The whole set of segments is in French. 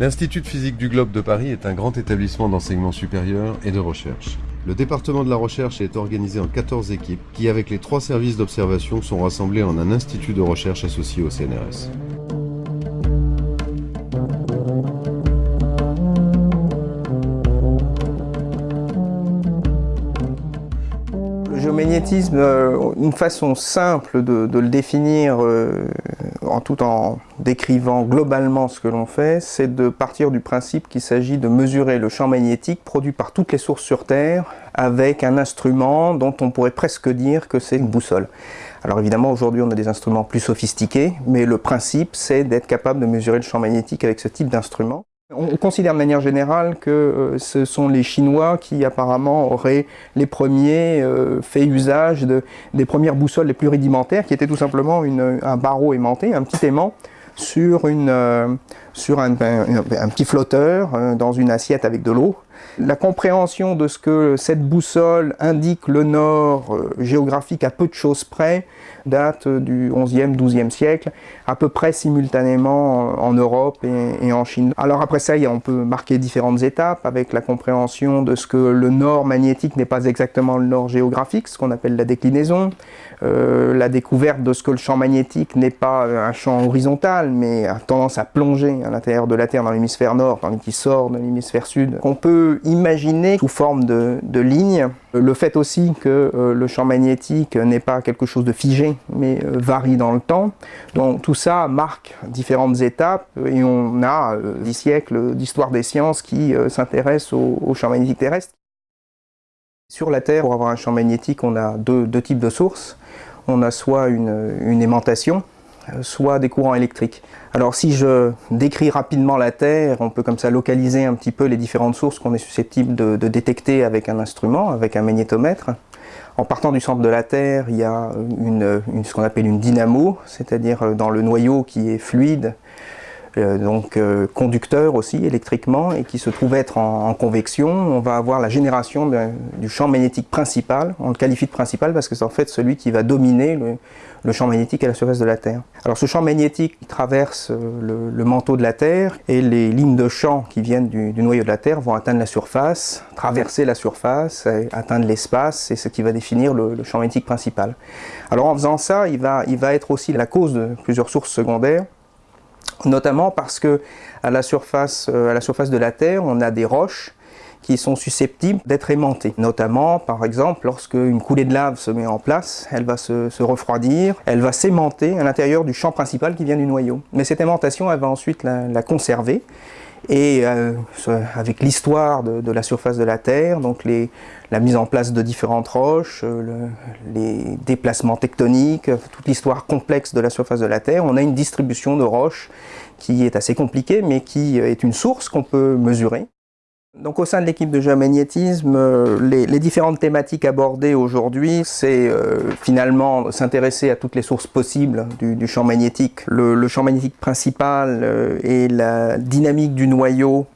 L'Institut de physique du globe de Paris est un grand établissement d'enseignement supérieur et de recherche. Le département de la recherche est organisé en 14 équipes qui, avec les trois services d'observation, sont rassemblés en un institut de recherche associé au CNRS. Le géomagnétisme, euh, une façon simple de, le définir euh, en tout en décrivant globalement ce que l'on fait, c'est de partir du principe qu'il s'agit de mesurer le champ magnétique produit par toutes les sources sur Terre avec un instrument dont on pourrait presque dire que c'est une boussole. Alors évidemment aujourd'hui on a des instruments plus sophistiqués, mais le principe c'est d'être capable de mesurer le champ magnétique avec ce type d'instrument. On considère de manière générale que euh, ce sont les Chinois qui apparemment auraient les premiers euh, fait usage de, des premières boussoles les plus rudimentaires, qui étaient tout simplement un barreau aimanté, un petit aimant, sur, une, euh, sur un, un, petit flotteur dans une assiette avec de l'eau. La compréhension de ce que cette boussole indique le nord géographique à peu de choses près date du 11e, 12e siècle, à peu près simultanément en Europe et, en Chine. Alors après ça, on peut marquer différentes étapes avec la compréhension de ce que le nord magnétique n'est pas exactement le nord géographique, ce qu'on appelle la déclinaison, euh, la découverte de ce que le champ magnétique n'est pas un champ horizontal, mais a tendance à plonger à l'intérieur de la Terre dans l'hémisphère nord, tandis qu'il sort de l'hémisphère sud, qu'on peut imaginer sous forme de, de lignes. Le fait aussi que euh, le champ magnétique n'est pas quelque chose de figé, mais euh, varie dans le temps. Donc tout ça marque différentes étapes et on a des siècles d'histoire des sciences qui s'intéressent au, au champ magnétique terrestre. Sur la Terre, pour avoir un champ magnétique, on a deux, types de sources. On a soit une, aimantation, soit des courants électriques. Alors si je décris rapidement la Terre, on peut comme ça localiser un petit peu les différentes sources qu'on est susceptible de, détecter avec un instrument, avec un magnétomètre. En partant du centre de la Terre, il y a ce qu'on appelle une dynamo, c'est-à-dire dans le noyau qui est fluide, euh, donc euh, conducteur aussi électriquement et qui se trouve être en, convection, on va avoir la génération du champ magnétique principal. On le qualifie de principal parce que c'est en fait celui qui va dominer le, champ magnétique à la surface de la Terre. Alors ce champ magnétique traverse euh, le, manteau de la Terre et les lignes de champ qui viennent du, noyau de la Terre vont atteindre la surface, traverser la surface, atteindre l'espace, c'est ce qui va définir le, champ magnétique principal. Alors en faisant ça, il va être aussi la cause de plusieurs sources secondaires notamment parce que à la, surface, euh, à la surface de la Terre, on a des roches qui sont susceptibles d'être aimantées. Notamment, par exemple, lorsque une coulée de lave se met en place, elle va se, refroidir, elle va s'aimanter à l'intérieur du champ principal qui vient du noyau. Mais cette aimantation, elle va ensuite la conserver et euh, avec l'histoire de, la surface de la Terre, donc la mise en place de différentes roches, euh, les déplacements tectoniques, toute l'histoire complexe de la surface de la Terre, on a une distribution de roches qui est assez compliquée, mais qui est une source qu'on peut mesurer. Donc au sein de l'équipe de géomagnétisme, euh, les, différentes thématiques abordées aujourd'hui, c'est euh, finalement s'intéresser à toutes les sources possibles du, champ magnétique. Le, champ magnétique principal euh, est la dynamique du noyau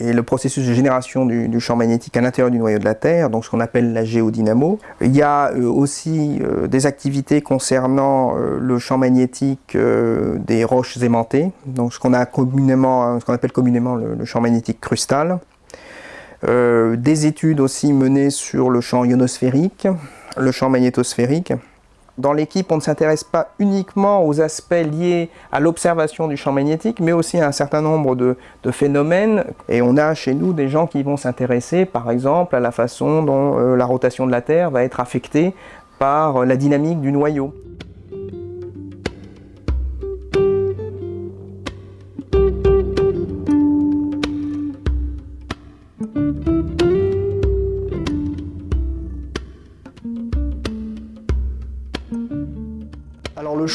et le processus de génération du, champ magnétique à l'intérieur du noyau de la Terre, donc ce qu'on appelle la géodynamo. Il y a aussi des activités concernant le champ magnétique des roches aimantées, donc ce qu'on appelle communément le champ magnétique crustal. Euh, des études aussi menées sur le champ ionosphérique, le champ magnétosphérique. Dans l'équipe, on ne s'intéresse pas uniquement aux aspects liés à l'observation du champ magnétique, mais aussi à un certain nombre de, phénomènes. Et on a chez nous des gens qui vont s'intéresser, par exemple, à la façon dont euh, la rotation de la Terre va être affectée par la dynamique du noyau.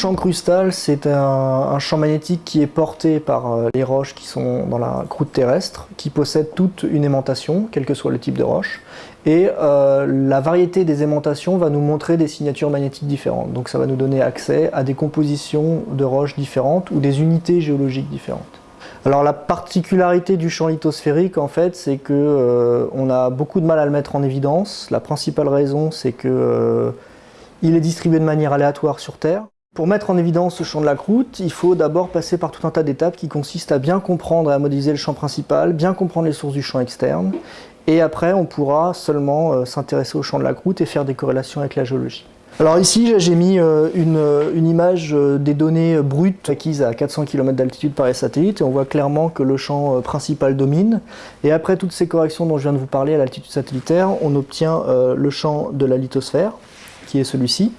Champ crustal, c'est un, champ magnétique qui est porté par euh, les roches qui sont dans la croûte terrestre, qui possèdent toute une aimantation, quel que soit le type de roche. Et euh, la variété des aimantations va nous montrer des signatures magnétiques différentes. Donc ça va nous donner accès à des compositions de roches différentes ou des unités géologiques différentes. Alors la particularité du champ lithosphérique en fait c'est que euh, on a beaucoup de mal à le mettre en évidence. La principale raison c'est que il est distribué de manière aléatoire sur Terre. Pour mettre en évidence ce champ de la croûte, il faut d'abord passer par tout un tas d'étapes qui consistent à bien comprendre et à modéliser le champ principal, bien comprendre les sources du champ externe, et après on pourra seulement euh, s'intéresser au champ de la croûte et faire des corrélations avec la géologie. Alors ici j'ai mis euh, une, image euh, des données brutes acquises à 400 km d'altitude par les satellites et on voit clairement que le champ principal domine. Et après toutes ces corrections dont je viens de vous parler à l'altitude satellitaire, on obtient le champ de la lithosphère, qui est celui-ci.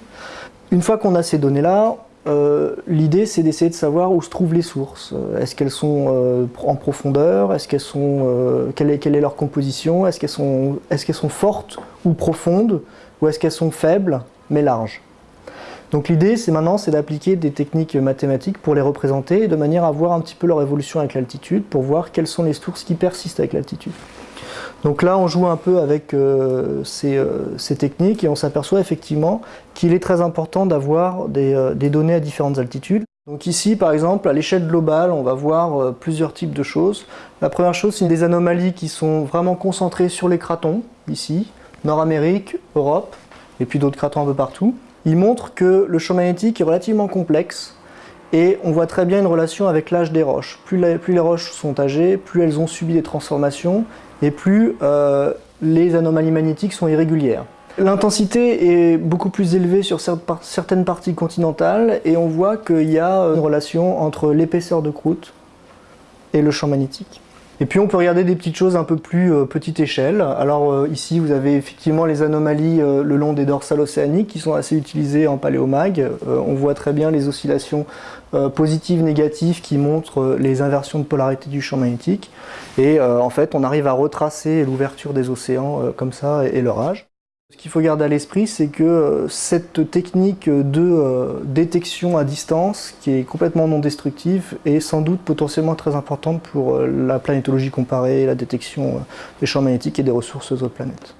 Une fois qu'on a ces données-là, euh, l'idée c'est d'essayer de savoir où se trouvent les sources. Euh, est-ce qu'elles sont euh, en profondeur? Est-ce qu'elles sont quelle est, leur composition? Est-ce qu'elles sont, est qu'elles sont fortes ou profondes? Ou est-ce qu'elles sont faibles mais larges? Donc l'idée c'est maintenant c'est d'appliquer des techniques mathématiques pour les représenter de manière à voir un petit peu leur évolution avec l'altitude pour voir quelles sont les sources qui persistent avec l'altitude. Donc là, on joue un peu avec euh, euh, ces, techniques et on s'aperçoit effectivement qu'il est très important d'avoir euh, des, données à différentes altitudes. Donc ici, par exemple, à l'échelle globale, on va voir plusieurs types de choses. La première chose, c'est des anomalies qui sont vraiment concentrées sur les cratons, ici, Nord-Amérique, Europe, et puis d'autres cratons un peu partout. Il montre que le champ magnétique est relativement complexe, et on voit très bien une relation avec l'âge des roches. Plus, les roches sont âgées, plus elles ont subi des transformations, et plus euh, les anomalies magnétiques sont irrégulières. L'intensité est beaucoup plus élevée sur certaines parties continentales et on voit qu'il y a une relation entre l'épaisseur de croûte et le champ magnétique. Et puis on peut regarder des petites choses un peu plus euh, petite échelle. Alors euh, ici vous avez effectivement les anomalies euh, le long des dorsales océaniques qui sont assez utilisées en paléomag. on voit très bien les oscillations positives, négatives qui montrent les inversions de polarité du champ magnétique. Et en fait on arrive à retracer l'ouverture des océans comme ça et leur âge. Ce qu'il faut garder à l'esprit, c'est que euh, cette technique de euh, détection à distance, qui est complètement non destructive, est sans doute potentiellement très importante pour euh, la planétologie comparée, la détection des champs magnétiques et des ressources autres planètes.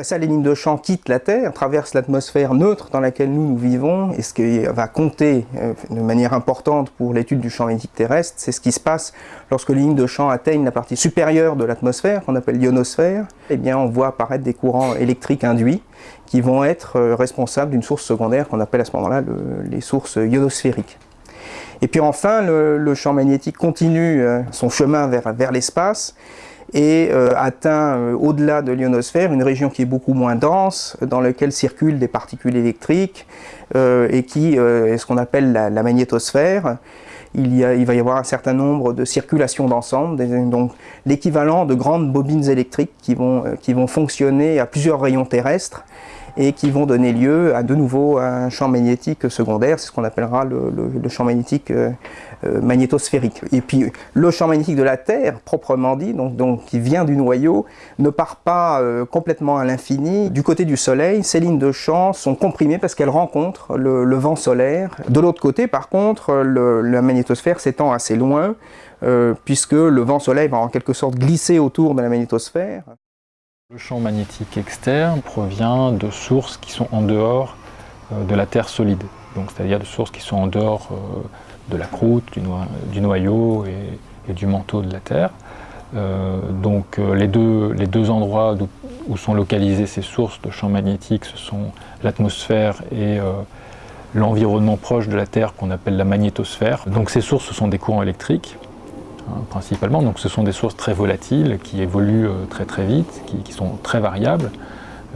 Après ça, les lignes de champ quittent la Terre, traversent l'atmosphère neutre dans laquelle nous, vivons, et ce qui va compter euh, de manière importante pour l'étude du champ magnétique terrestre, c'est ce qui se passe lorsque les lignes de champ atteignent la partie supérieure de l'atmosphère, qu'on appelle l'ionosphère, eh bien on voit apparaître des courants électriques induits qui vont être euh, responsables d'une source secondaire qu'on appelle à ce moment-là les sources ionosphériques. Et puis enfin, le, champ magnétique continue euh, son chemin vers l'espace, et euh, atteint euh, au-delà de l'ionosphère une région qui est beaucoup moins dense, dans laquelle circulent des particules électriques euh, et qui est ce qu'on appelle la, magnétosphère. Il, y a, il, va y avoir un certain nombre de circulations d'ensemble, donc l'équivalent de grandes bobines électriques qui vont, qui vont fonctionner à plusieurs rayons terrestres et qui vont donner lieu à de nouveau un champ magnétique secondaire, c'est ce qu'on appellera le, champ magnétique euh, euh, magnétosphérique. Et puis le champ magnétique de la Terre, proprement dit, donc, qui vient du noyau, ne part pas euh, complètement à l'infini. Du côté du Soleil, ces lignes de champ sont comprimées parce qu'elles rencontrent le, vent solaire. De l'autre côté, par contre, la magnétosphère s'étend assez loin, puisque le vent soleil va en quelque sorte glisser autour de la magnétosphère. Le champ magnétique externe provient de sources qui sont en dehors euh, de la Terre solide, c'est-à-dire de sources qui sont en dehors euh, de la croûte, du, noyau et, du manteau de la Terre. Euh, donc les deux, endroits où sont localisées ces sources de champs magnétiques, ce sont l'atmosphère et l'environnement proche de la Terre qu'on appelle la magnétosphère. Donc ces sources, ce sont des courants électriques Hein, principalement. Donc ce sont des sources très volatiles qui évoluent euh, très très vite, qui, sont très variables.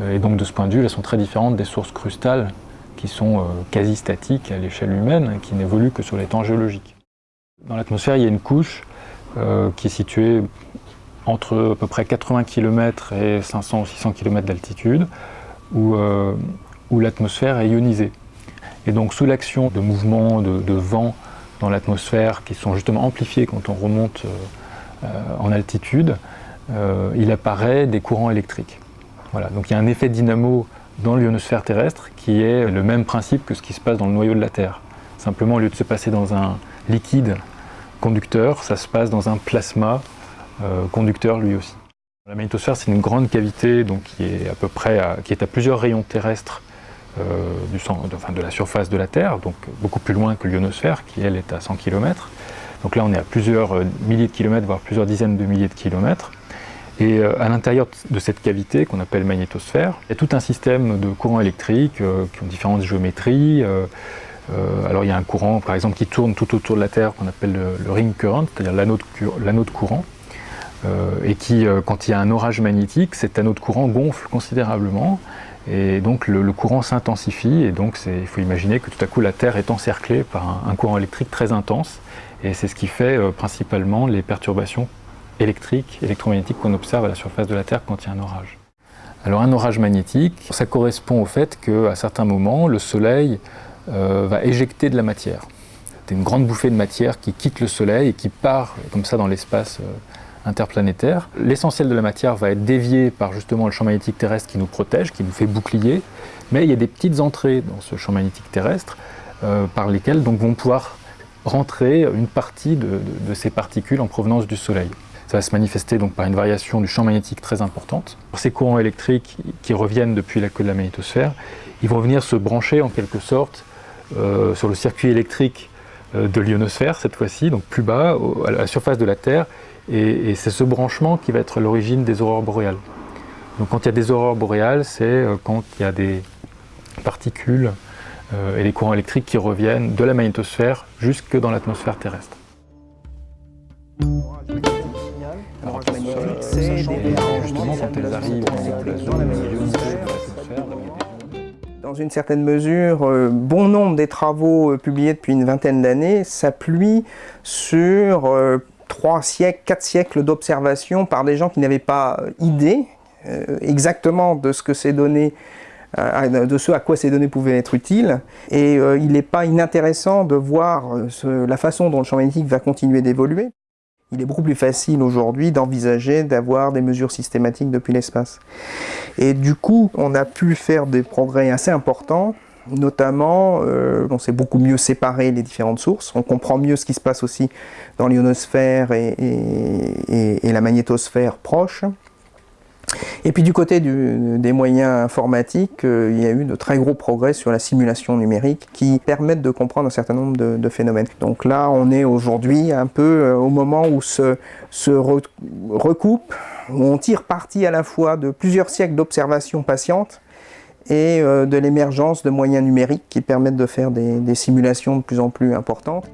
Euh, et donc de ce point de vue, elles sont très différentes des sources crustales qui sont euh, quasi statiques à l'échelle humaine, qui n'évoluent que sur les temps géologiques. Dans l'atmosphère, il y a une couche qui est située entre à peu près 80 km et 500 ou 600 km d'altitude, où, l'atmosphère est ionisée. Et donc sous l'action de mouvements de, de vent dans l'atmosphère qui sont justement amplifiés quand on remonte euh, en altitude, euh, il apparaît des courants électriques. Voilà, donc il y a un effet dynamo dans l'ionosphère terrestre qui est le même principe que ce qui se passe dans le noyau de la Terre. Simplement, au lieu de se passer dans un liquide conducteur, ça se passe dans un plasma euh, conducteur lui aussi. La magnétosphère, c'est une grande cavité donc, qui, est à peu près qui est à plusieurs rayons terrestres du de la surface de la Terre, donc beaucoup plus loin que l'ionosphère, qui elle est à 100 km. Donc là, on est à plusieurs milliers de kilomètres, voire plusieurs dizaines de milliers de kilomètres. Et à l'intérieur de cette cavité qu'on appelle magnétosphère, il y a tout un système de courants électriques qui ont différentes géométries, euh, alors il y a un courant par exemple qui tourne tout autour de la Terre qu'on appelle le, ring current, c'est-à-dire l'anneau de, courant, euh, et qui, euh, quand il y a un orage magnétique, cet anneau de courant gonfle considérablement, et donc le, courant s'intensifie, et donc il faut imaginer que tout à coup la Terre est encerclée par un, courant électrique très intense, et c'est ce qui fait principalement les perturbations électriques, électromagnétiques qu'on observe à la surface de la Terre quand il y a un orage. Alors un orage magnétique, ça correspond au fait qu'à certains moments, le Soleil euh, va éjecter de la matière. C'est une grande bouffée de matière qui quitte le Soleil et qui part comme ça dans l'espace euh, interplanétaire. L'essentiel de la matière va être dévié par justement le champ magnétique terrestre qui nous protège, qui nous fait bouclier, mais il y a des petites entrées dans ce champ magnétique terrestre euh, par lesquelles donc, vont pouvoir rentrer une partie de, ces particules en provenance du Soleil. Ça va se manifester donc par une variation du champ magnétique très importante. Ces courants électriques qui reviennent depuis la queue de la magnétosphère, ils vont venir se brancher en quelque sorte euh, sur le circuit électrique euh, de l'ionosphère cette fois-ci, donc plus bas, à la surface de la Terre, et, c'est ce branchement qui va être l'origine des aurores boréales. Donc quand il y a des aurores boréales, c'est euh, quand il y a des particules et des courants électriques qui reviennent de la magnétosphère jusque dans l'atmosphère terrestre. justement quand elles arrivent dans la dans une certaine mesure, euh, bon nombre des travaux euh, publiés depuis une vingtaine d'années s'appuient sur euh, trois siècles, quatre siècles d'observation par des gens qui n'avaient pas idée exactement de ce que ces données de ce à quoi ces données pouvaient être utiles. Et il n'est pas inintéressant de voir la façon dont le champ magnétique va continuer d'évoluer. Il est beaucoup plus facile aujourd'hui d'envisager d'avoir des mesures systématiques depuis l'espace. Et du coup, on a pu faire des progrès assez importants Notamment, euh, on sait beaucoup mieux séparer les différentes sources, on comprend mieux ce qui se passe aussi dans l'ionosphère et, la magnétosphère proche. Et puis du côté des moyens informatiques, euh, il y a eu de très gros progrès sur la simulation numérique qui permettent de comprendre un certain nombre de, phénomènes. Donc là, on est aujourd'hui un peu euh, au moment où se, recoupe, où on tire parti à la fois de plusieurs siècles d'observation patiente et euh, de l'émergence de moyens numériques qui permettent de faire des simulations de plus en plus importantes.